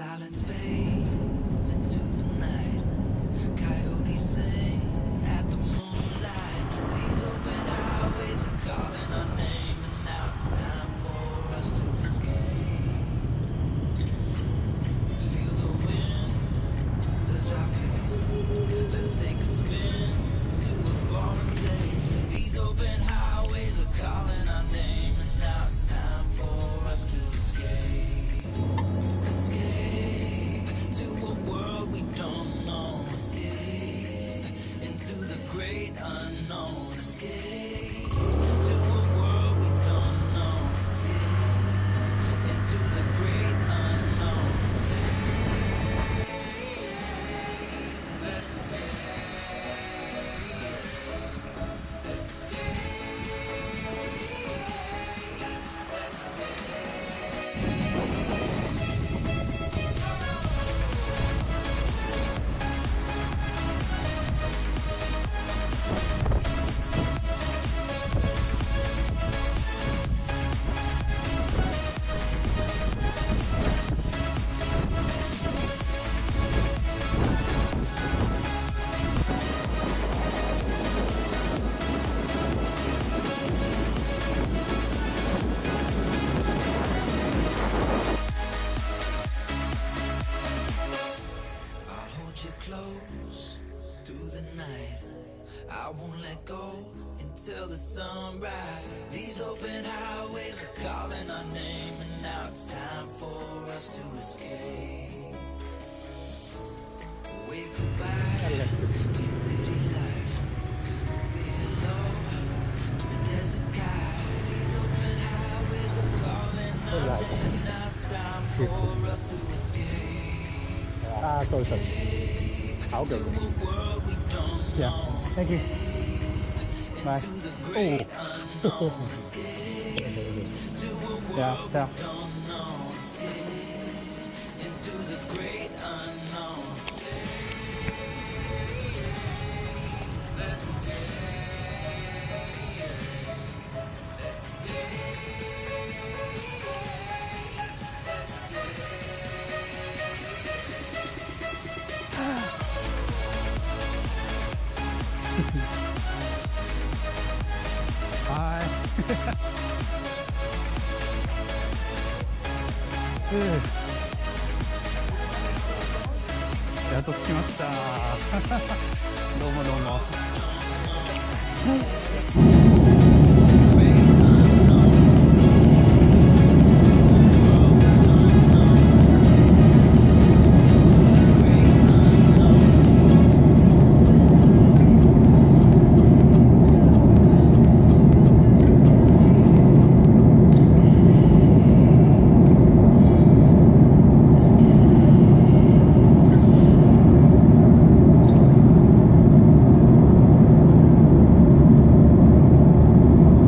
silence through the night. I won't let go until the sunrise. These open highways are calling our name, and now it's time for us to escape. Wave goodbye to city life. Say hello to the desert sky. These open highways are calling our name, now it's time for us to escape. À sorry sorry. I'll go. Yeah. Thank you. Bye. Oh. yeah, yeah. into やっと着きました。ど